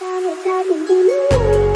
I'm ta cùng đi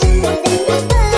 chỉ cần đến với